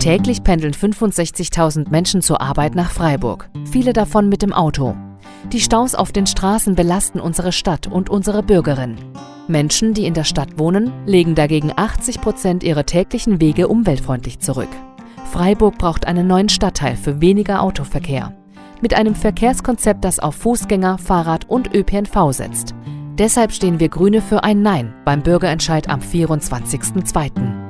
Täglich pendeln 65.000 Menschen zur Arbeit nach Freiburg, viele davon mit dem Auto. Die Staus auf den Straßen belasten unsere Stadt und unsere Bürgerinnen. Menschen, die in der Stadt wohnen, legen dagegen 80 Prozent ihrer täglichen Wege umweltfreundlich zurück. Freiburg braucht einen neuen Stadtteil für weniger Autoverkehr. Mit einem Verkehrskonzept, das auf Fußgänger, Fahrrad und ÖPNV setzt. Deshalb stehen wir Grüne für ein Nein beim Bürgerentscheid am 24.02.